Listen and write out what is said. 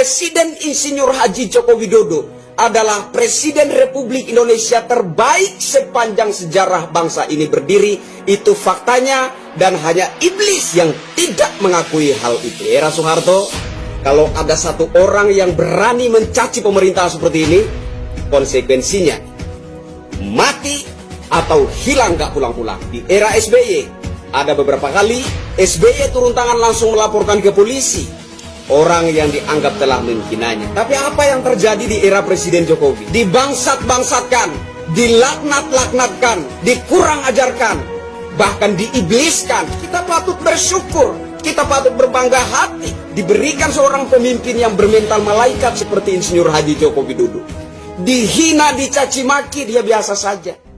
Presiden Insinyur Haji Joko Widodo adalah Presiden Republik Indonesia terbaik sepanjang sejarah bangsa ini berdiri. Itu faktanya dan hanya iblis yang tidak mengakui hal itu. Era Soeharto, kalau ada satu orang yang berani mencaci pemerintah seperti ini, konsekuensinya mati atau hilang gak pulang-pulang. Di era SBY, ada beberapa kali SBY turun tangan langsung melaporkan ke polisi orang yang dianggap telah menghinanya. Tapi apa yang terjadi di era Presiden Jokowi? Dibangsat-bangsatkan, dilaknat-laknatkan, dikurang ajarkan, bahkan diibliskan. Kita patut bersyukur, kita patut berbangga hati diberikan seorang pemimpin yang bermental malaikat seperti Insinyur Haji Joko Widodo. Dihina, dicaci maki, dia biasa saja.